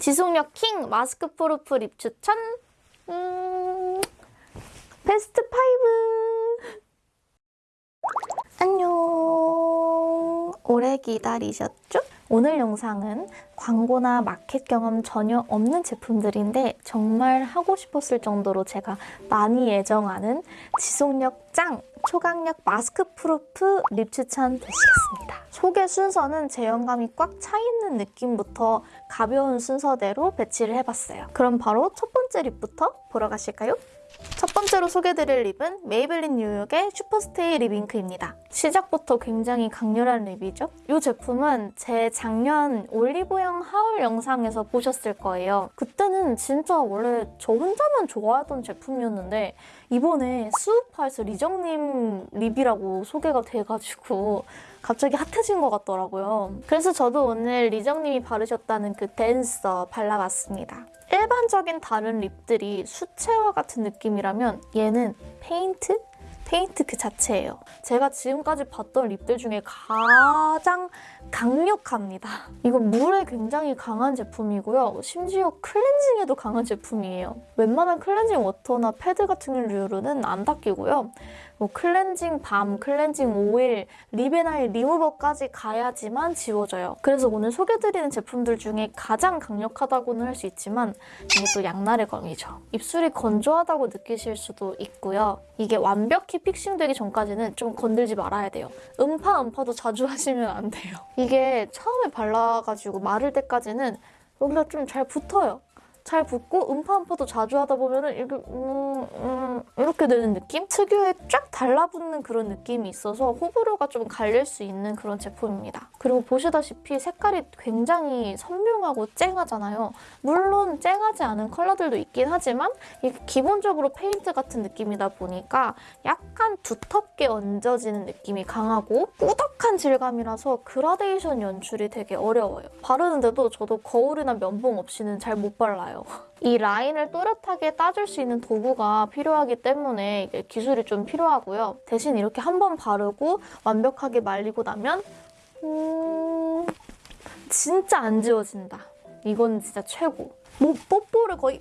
지속력 킹 마스크 proof lip 추천. 음, 베스트 5 안녕. 오래 기다리셨죠? 오늘 영상은 광고나 마켓 경험 전혀 없는 제품들인데 정말 하고 싶었을 정도로 제가 많이 애정하는 지속력 짱 초강력 마스크 proof lip 추천 되시겠습니다. 소개 순서는 제형감이 꽉 차 있는 느낌부터 가벼운 순서대로 배치를 해봤어요. 그럼 바로 첫 번째 lip부터 보러 가실까요? 첫 번째로 소개드릴 lip은 메이블린 뉴욕의 슈퍼스테이 립 잉크입니다. 시작부터 굉장히 강렬한 lip이죠? 이 제품은 제 작년 올리브영 haul 영상에서 보셨을 거예요. 그때는 진짜 원래 저 혼자만 좋아하던 제품이었는데 이번에 스우파에서 리정님 lip이라고 소개가 돼가지고 갑자기 핫해진 것 같더라고요. 그래서 저도 오늘 리정님이 바르셨다는 그 댄서 발라봤습니다. 일반적인 다른 lip들이 수채화 같은 느낌이라면 얘는 페인트? 페인트 그 자체예요. 제가 지금까지 봤던 lip들 중에 가장 강력합니다. 이건 물에 굉장히 강한 제품이고요. 심지어 클렌징에도 강한 제품이에요. 웬만한 클렌징 워터나 패드 같은 류로는 안 닦이고요. 뭐 클렌징 balm, 클렌징 오일, 리베나일 리무버까지 가야지만 지워져요. 그래서 오늘 소개드리는 제품들 중에 가장 강력하다고는 할 수 있지만 이것도 양날의 검이죠. 입술이 건조하다고 느끼실 수도 있고요. 이게 완벽히 픽싱되기 전까지는 좀 건들지 말아야 돼요. 음파 음파도 자주 하시면 안 돼요. 이게 처음에 발라가지고 마를 때까지는 여기가 좀 잘 붙어요. 잘 붙고 음파 음파도 자주 하다 보면 은 이렇게 음, 음, 이렇게 되는 느낌? 특유의 쫙 달라붙는 그런 느낌이 있어서 호불호가 좀 갈릴 수 있는 그런 제품입니다. 그리고 보시다시피 색깔이 굉장히 선명하고 쨍하잖아요. 물론 쨍하지 않은 컬러들도 있긴 하지만 기본적으로 페인트 같은 느낌이다 보니까 약간 두텁게 얹어지는 느낌이 강하고 꾸덕한 질감이라서 그라데이션 연출이 되게 어려워요. 바르는데도 저도 거울이나 면봉 없이는 잘 못 발라요. 이 라인을 또렷하게 따줄 수 있는 도구가 필요하기 때문에 기술이 좀 필요하고요. 대신 이렇게 한 번 바르고 완벽하게 말리고 나면 음... 진짜 안 지워진다. 이건 진짜 최고. 뭐 뽀뽀를 거의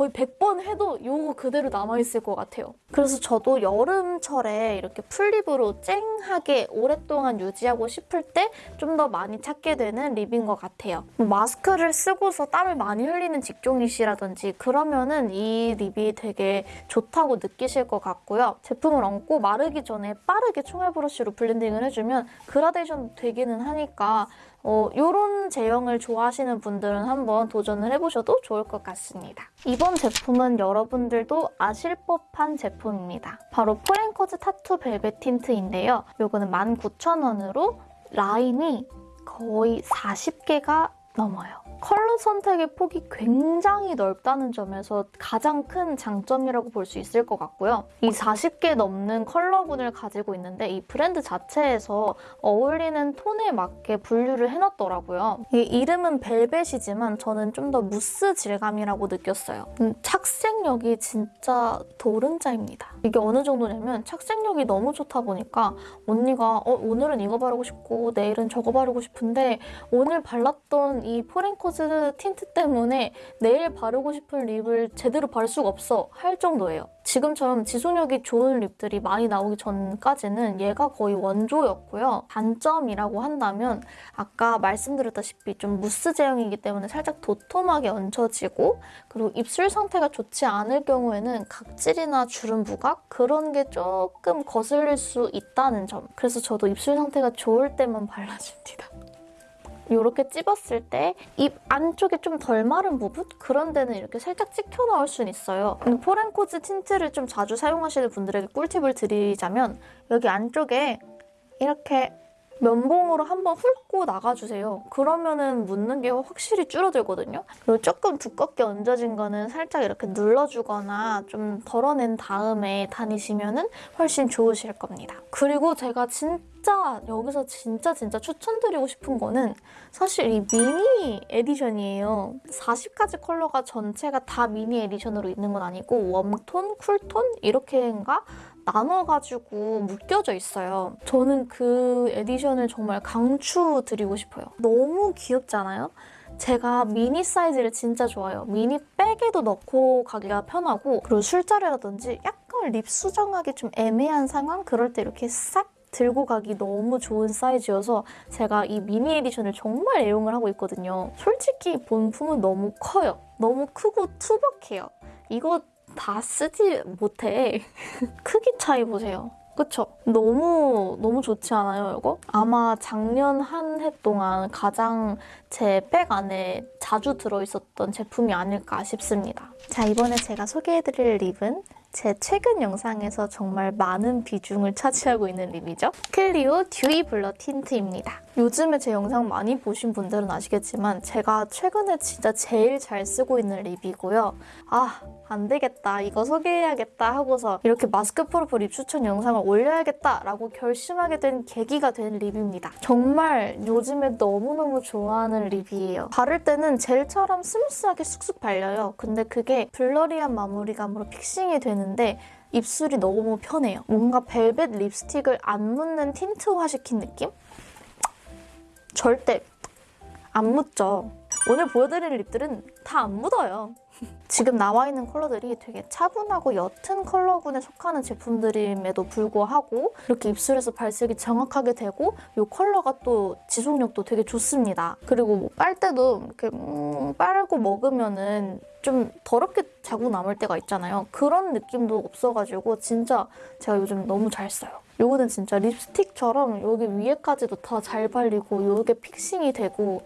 거의 100번 해도 이거 그대로 남아있을 것 같아요. 그래서 저도 여름철에 이렇게 full lip으로 쨍하게 오랫동안 유지하고 싶을 때 좀 더 많이 찾게 되는 립인 것 같아요. 뭐 마스크를 쓰고서 땀을 많이 흘리는 직종이시라든지 그러면은 이 립이 되게 좋다고 느끼실 것 같고요. 제품을 얹고 마르기 전에 빠르게 총알 브러쉬로 블렌딩을 해주면 그라데이션 되기는 하니까 어, 이런 제형을 좋아하시는 분들은 한번 도전을 해보셔도 좋을 것 같습니다. 이번 제품은 여러분들도 아실 법한 제품입니다. 바로 포렌코즈 타투 벨벳 틴트인데요. 이거는 19,000원으로 라인이 거의 40개가 넘어요. 컬러 선택의 폭이 굉장히 넓다는 점에서 가장 큰 장점이라고 볼 수 있을 것 같고요. 이 40개 넘는 컬러군을 가지고 있는데 이 브랜드 자체에서 어울리는 톤에 맞게 분류를 해놨더라고요. 이 이름은 벨벳이지만 저는 좀 더 무스 질감이라고 느꼈어요. 음, 착색력이 진짜 도른자입니다. 이게 어느 정도냐면 착색력이 너무 좋다 보니까 언니가 어, 오늘은 이거 바르고 싶고 내일은 저거 바르고 싶은데 오늘 발랐던 이 포렌코즈 틴트 때문에 내일 바르고 싶은 립을 제대로 바를 수가 없어 할 정도예요. 지금처럼 지속력이 좋은 립들이 많이 나오기 전까지는 얘가 거의 원조였고요. 단점이라고 한다면 아까 말씀드렸다시피 좀 무스 제형이기 때문에 살짝 도톰하게 얹혀지고 그리고 입술 상태가 좋지 않을 경우에는 각질이나 주름 부각 그런 게 조금 거슬릴 수 있다는 점. 그래서 저도 입술 상태가 좋을 때만 발라줍니다. 이렇게 찝었을 때 입 안쪽에 좀 덜 마른 부분? 그런 데는 이렇게 살짝 찍혀 나올 수는 있어요. 포렌코즈 틴트를 좀 자주 사용하시는 분들에게 꿀팁을 드리자면 여기 안쪽에 이렇게 면봉으로 한번 훑고 나가주세요. 그러면은 묻는 게 확실히 줄어들거든요. 그리고 조금 두껍게 얹어진 거는 살짝 이렇게 눌러주거나 좀 덜어낸 다음에 다니시면은 훨씬 좋으실 겁니다. 그리고 제가 진짜 여기서 진짜 진짜 추천드리고 싶은 거는 사실 이 미니 에디션이에요. 40가지 컬러가 전체가 다 미니 에디션으로 있는 건 아니고 웜톤, 쿨톤 이렇게인가 나눠가지고 묶여져 있어요. 저는 그 에디션을 정말 강추드리고 싶어요. 너무 귀엽잖아요? 제가 미니 사이즈를 진짜 좋아해요. 미니 백에도 넣고 가기가 편하고 그리고 술자리라든지 약간 립 수정하기 좀 애매한 상황 그럴 때 이렇게 싹 들고 가기 너무 좋은 사이즈여서 제가 이 미니 에디션을 정말 애용을 하고 있거든요. 솔직히 본품은 너무 커요. 너무 크고 투박해요. 이거 다 쓰지 못해. 크기 차이 보세요. 그쵸? 너무 너무 좋지 않아요, 이거? 아마 작년 한 해 동안 가장 제 백 안에 자주 들어있었던 제품이 아닐까 싶습니다. 자, 이번에 제가 소개해드릴 립은 제 최근 영상에서 정말 많은 비중을 차지하고 있는 립이죠. 클리오 듀이 블러 틴트입니다. 요즘에 제 영상 많이 보신 분들은 아시겠지만 제가 최근에 진짜 제일 잘 쓰고 있는 립이고요. 아, 안 되겠다. 이거 소개해야겠다 하고서 이렇게 마스크 proof 립 추천 영상을 올려야겠다라고 결심하게 된 계기가 된 립입니다. 정말 요즘에 너무너무 좋아하는 립이에요. 바를 때는 젤처럼 스무스하게 쑥쑥 발려요. 근데 그게 blurry한 마무리감으로 fixing이 되는데 입술이 너무 편해요. 뭔가 벨벳 립스틱을 안 묻는 틴트화 시킨 느낌? 절대 안 묻죠. 오늘 보여드릴 립들은 다 안 묻어요. 지금 나와 있는 컬러들이 되게 차분하고 옅은 컬러군에 속하는 제품들임에도 불구하고 이렇게 입술에서 발색이 정확하게 되고 이 컬러가 또 지속력도 되게 좋습니다. 그리고 뭐 빨때도 이렇게 음, 빨고 먹으면은 좀 더럽게 자국 남을 때가 있잖아요. 그런 느낌도 없어가지고 진짜 제가 요즘 너무 잘 써요. 요거는 진짜 립스틱처럼 여기 위에까지도 다 잘 발리고 요게 픽싱이 되고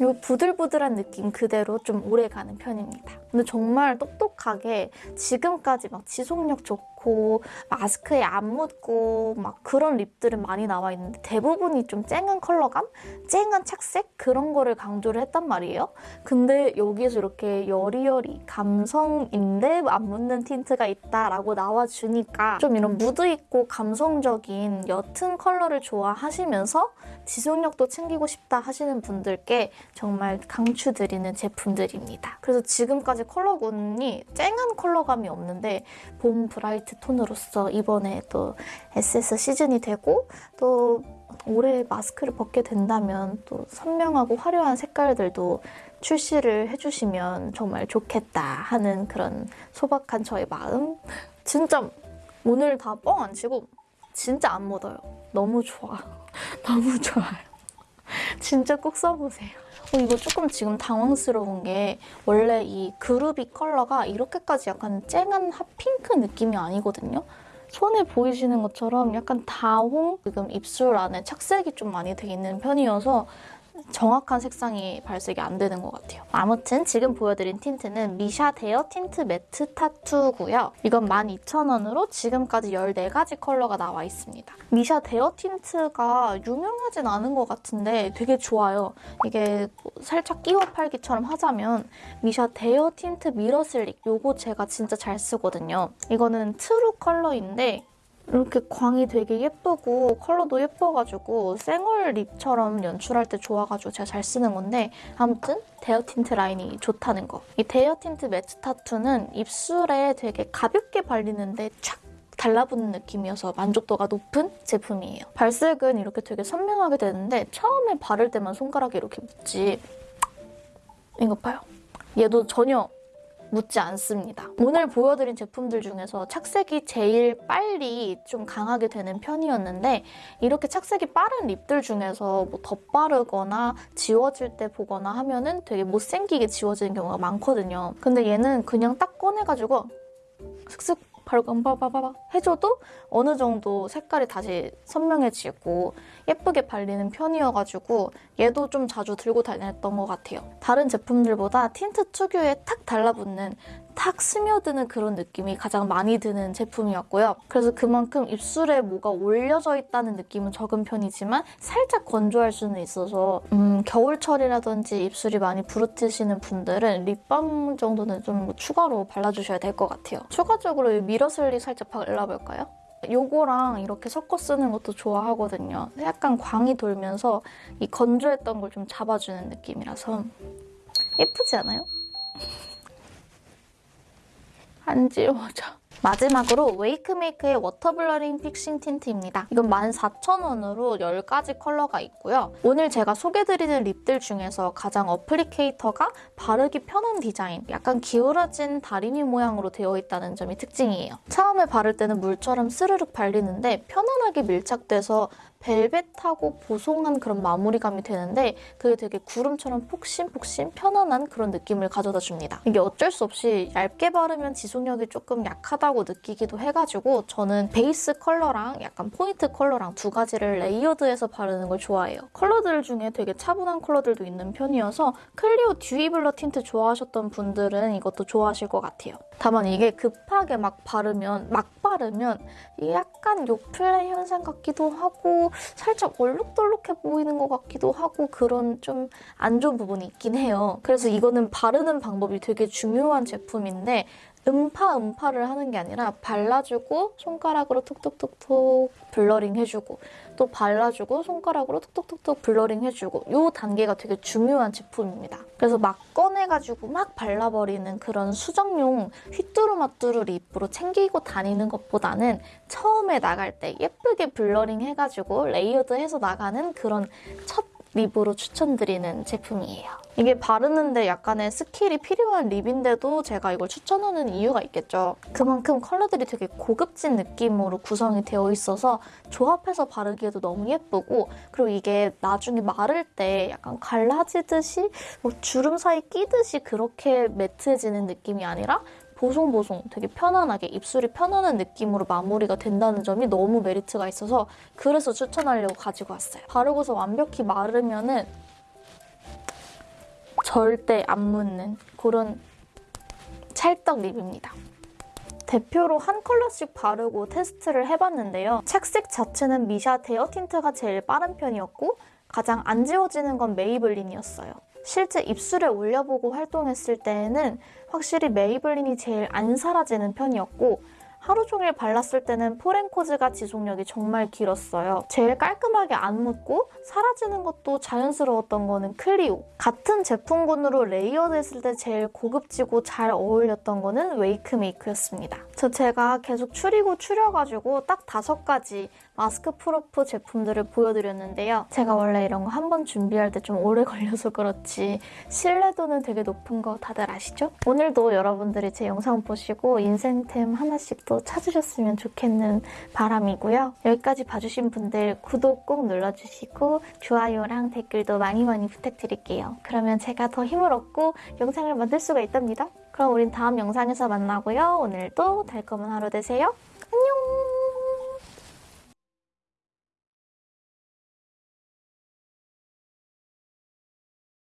요 부들부들한 느낌 그대로 좀 오래 가는 편입니다. 근데 정말 똑똑하게 지금까지 막 지속력 좋고 마스크에 안 묻고 막 그런 립들은 많이 나와 있는데 대부분이 좀 쨍한 컬러감, 쨍한 착색 그런 거를 강조를 했단 말이에요. 근데 여기에서 이렇게 여리여리 감성인데 안 묻는 틴트가 있다라고 나와주니까 좀 이런 무드 있고 감성적인 옅은 컬러를 좋아하시면서 지속력도 챙기고 싶다 하시는 분들께 정말 강추드리는 제품들입니다. 그래서 지금까지 컬러군이 쨍한 컬러감이 없는데 봄 브라이트 톤으로서 이번에 또 SS 시즌이 되고 또 올해 마스크를 벗게 된다면 또 선명하고 화려한 색깔들도 출시를 해주시면 정말 좋겠다 하는 그런 소박한 저의 마음. 진짜 오늘 다 뻥 안 치고 진짜 안 묻어요. 너무 좋아. 너무 좋아요. 진짜 꼭 써보세요. 어, 이거 조금 지금 당황스러운 게 원래 이 그루비 컬러가 이렇게까지 약간 쨍한 핫핑크 느낌이 아니거든요. 손에 보이시는 것처럼 약간 다홍 지금 입술 안에 착색이 좀 많이 돼 있는 편이어서 정확한 색상이 발색이 안 되는 것 같아요. 아무튼 지금 보여드린 틴트는 미샤 데어 틴트 매트 타투고요. 이건 12,000원으로 지금까지 14가지 컬러가 나와 있습니다. 미샤 데어 틴트가 유명하진 않은 것 같은데 되게 좋아요. 이게 뭐 살짝 끼워 팔기처럼 하자면 미샤 데어 틴트 미러 슬릭 요거 제가 진짜 잘 쓰거든요. 이거는 트루 컬러인데 이렇게 광이 되게 예쁘고 컬러도 예뻐가지고 생얼 립처럼 연출할 때 좋아가지고 제가 잘 쓰는 건데 아무튼 데어 틴트 라인이 좋다는 거. 이 데어 틴트 매트 타투는 입술에 되게 가볍게 발리는데 촥 달라붙는 느낌이어서 만족도가 높은 제품이에요. 발색은 이렇게 되게 선명하게 되는데 처음에 바를 때만 손가락에 이렇게 묻지 이거 봐요. 얘도 전혀 묻지 않습니다. 오늘 보여드린 제품들 중에서 착색이 제일 빨리 좀 강하게 되는 편이었는데 이렇게 착색이 빠른 립들 중에서 뭐 덧바르거나 지워질 때 보거나 하면 은 되게 못생기게 지워지는 경우가 많거든요. 근데 얘는 그냥 딱 꺼내가지고 슥슥 바르고 바바바바 해줘도 어느 정도 색깔이 다시 선명해지고 예쁘게 발리는 편이어가지고 얘도 좀 자주 들고 다녔던 것 같아요. 다른 제품들보다 틴트 특유의 탁 달라붙는 탁 스며드는 그런 느낌이 가장 많이 드는 제품이었고요. 그래서 그만큼 입술에 뭐가 올려져 있다는 느낌은 적은 편이지만 살짝 건조할 수는 있어서 음, 겨울철이라든지 입술이 많이 부르트시는 분들은 립밤 정도는 좀 추가로 발라주셔야 될 것 같아요. 추가적으로 이 미러슬리 살짝 발라볼까요? 요거랑 이렇게 섞어 쓰는 것도 좋아하거든요. 약간 광이 돌면서 이 건조했던 걸 좀 잡아주는 느낌이라서 예쁘지 않아요? 안 지워져. 마지막으로 웨이크메이크의 워터블러링 픽싱 틴트입니다. 이건 14,000원으로 10가지 컬러가 있고요. 오늘 제가 소개드리는 립들 중에서 가장 applicator가 바르기 편한 디자인, 약간 기울어진 다리미 모양으로 되어 있다는 점이 특징이에요. 처음에 바를 때는 물처럼 스르륵 발리는데 편안하게 밀착돼서 벨벳하고 보송한 그런 마무리감이 되는데 그게 되게 구름처럼 폭신폭신 편안한 그런 느낌을 가져다 줍니다. 이게 어쩔 수 없이 얇게 바르면 지속력이 조금 약하다 고 느끼기도 해가지고 저는 베이스 컬러랑 약간 포인트 컬러랑 두 가지를 레이어드해서 바르는 걸 좋아해요. 컬러들 중에 되게 차분한 컬러들도 있는 편이어서 클리오 듀이 블러 틴트 좋아하셨던 분들은 이것도 좋아하실 것 같아요. 다만 이게 급하게 막 바르면 막 바르면 약간 요플레 현상 같기도 하고 살짝 얼룩덜룩해 보이는 것 같기도 하고 그런 좀 안 좋은 부분이 있긴 해요. 그래서 이거는 바르는 방법이 되게 중요한 제품인데 음파 음파를 하는 게 아니라 발라주고 손가락으로 톡톡톡톡 blurring 해주고 또 발라주고 손가락으로 톡톡톡톡 blurring 해주고 이 단계가 되게 중요한 제품입니다. 그래서 막 꺼내가지고 막 발라버리는 그런 수정용 휘뚜루마뚜루 립으로 챙기고 다니는 것보다는 처음에 나갈 때 예쁘게 blurring 해가지고 레이어드해서 나가는 그런 첫 립으로 추천드리는 제품이에요. 이게 바르는데 약간의 스킬이 필요한 립인데도 제가 이걸 추천하는 이유가 있겠죠. 그만큼 컬러들이 되게 고급진 느낌으로 구성이 되어 있어서 조합해서 바르기에도 너무 예쁘고 그리고 이게 나중에 마를 때 약간 갈라지듯이 뭐 주름 사이 끼듯이 그렇게 매트해지는 느낌이 아니라 보송보송 되게 편안하게 입술이 편안한 느낌으로 마무리가 된다는 점이 너무 메리트가 있어서 그래서 추천하려고 가지고 왔어요. 바르고서 완벽히 마르면 은 절대 안 묻는 그런 찰떡 립입니다. 대표로 한 컬러씩 바르고 테스트를 해봤는데요. 착색 자체는 미샤 데어 틴트가 제일 빠른 편이었고 가장 안 지워지는 건 메이블린이었어요. 실제 입술에 올려보고 활동했을 때에는 확실히 메이블린이 제일 안 사라지는 편이었고 하루 종일 발랐을 때는 포렌코즈가 지속력이 정말 길었어요. 제일 깔끔하게 안 묻고 사라지는 것도 자연스러웠던 거는 클리오. 같은 제품군으로 레이어드했을 때 제일 고급지고 잘 어울렸던 거는 웨이크메이크였습니다. 저 제가 계속 추리고 추려가지고 딱 다섯 가지 mask proof 제품들을 보여드렸는데요. 제가 원래 이런 거 한 번 준비할 때 좀 오래 걸려서 그렇지 신뢰도는 되게 높은 거 다들 아시죠? 오늘도 여러분들이 제 영상 보시고 인생템 하나씩 또 찾으셨으면 좋겠는 바람이고요. 여기까지 봐주신 분들 구독 꼭 눌러주시고 좋아요랑 댓글도 많이 많이 부탁드릴게요. 그러면 제가 더 힘을 얻고 영상을 만들 수가 있답니다. 그럼 우린 다음 영상에서 만나고요. 오늘도 달콤한 하루 되세요.